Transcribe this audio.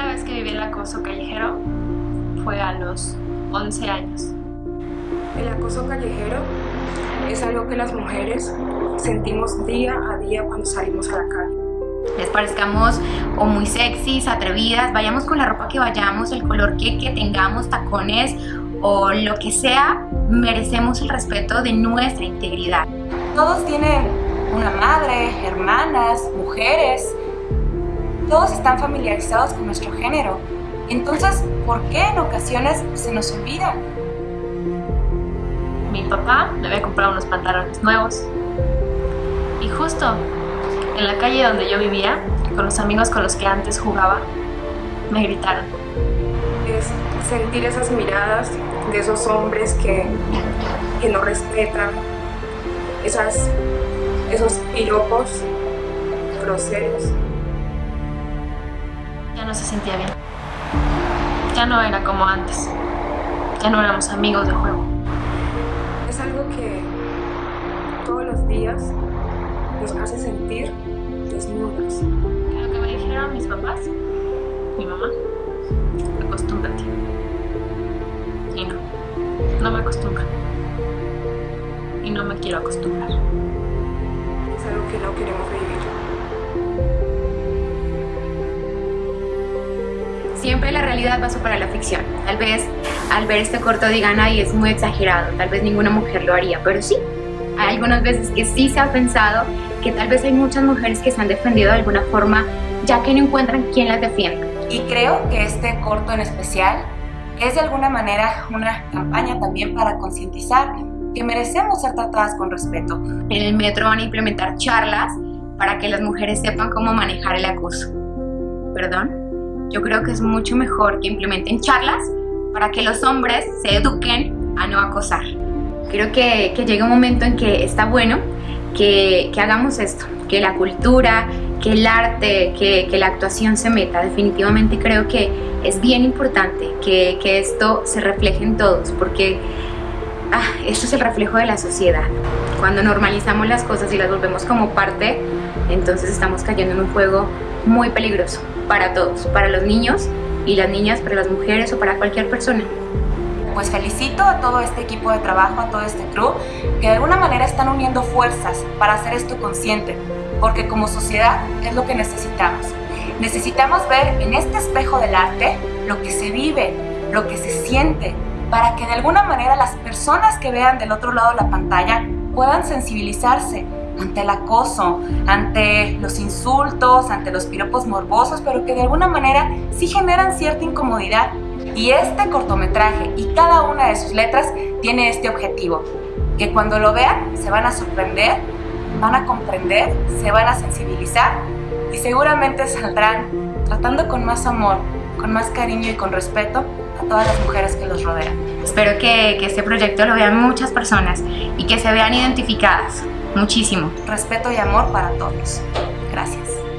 primera vez que viví el acoso callejero fue a los 11 años. El acoso callejero es algo que las mujeres sentimos día a día cuando salimos a la calle. Les parezcamos o muy sexys, atrevidas, vayamos con la ropa que vayamos, el color que, que tengamos, tacones o lo que sea, merecemos el respeto de nuestra integridad. Todos tienen una madre, hermanas, mujeres, todos están familiarizados con nuestro género. Entonces, ¿por qué en ocasiones se nos olvida? Mi papá me había comprado unos pantalones nuevos y justo en la calle donde yo vivía, con los amigos con los que antes jugaba, me gritaron. Es sentir esas miradas de esos hombres que, que no respetan, esas, esos piropos groseros ya no se sentía bien. Ya no era como antes. Ya no éramos amigos de juego. Es algo que todos los días nos hace sentir desnudas. Lo que me dijeron mis papás, mi mamá, acostúmbrate. Y no, no me acostumbro. Y no me quiero acostumbrar. Es algo que no queremos vivir. Siempre la realidad va a superar la ficción. Tal vez al ver este corto digan, ay, es muy exagerado, tal vez ninguna mujer lo haría, pero sí. Hay algunas veces que sí se ha pensado que tal vez hay muchas mujeres que se han defendido de alguna forma ya que no encuentran quién las defienda. Y creo que este corto en especial es de alguna manera una campaña también para concientizar que merecemos ser tratadas con respeto. En el metro van a implementar charlas para que las mujeres sepan cómo manejar el acoso. ¿Perdón? Yo creo que es mucho mejor que implementen charlas para que los hombres se eduquen a no acosar. Creo que, que llega un momento en que está bueno que, que, hagamos esto, que la cultura, que el arte, que, que, la actuación se meta. Definitivamente creo que es bien importante que, que esto se refleje en todos, porque ah, esto es el reflejo de la sociedad. Cuando normalizamos las cosas y las volvemos como parte, entonces estamos cayendo en un juego muy peligroso para todos, para los niños y las niñas, para las mujeres o para cualquier persona. Pues felicito a todo este equipo de trabajo, a todo este crew, que de alguna manera están uniendo fuerzas para hacer esto consciente, porque como sociedad es lo que necesitamos. Necesitamos ver en este espejo del arte lo que se vive, lo que se siente, para que de alguna manera las personas que vean del otro lado la pantalla puedan sensibilizarse ante el acoso, ante los insultos, ante los piropos morbosos, pero que de alguna manera sí generan cierta incomodidad. Y este cortometraje y cada una de sus letras tiene este objetivo, que cuando lo vean se van a sorprender, van a comprender, se van a sensibilizar y seguramente saldrán tratando con más amor, con más cariño y con respeto a todas las mujeres que los rodean. Espero que, que este proyecto lo vean muchas personas y que se vean identificadas muchísimo. Respeto y amor para todos. Gracias.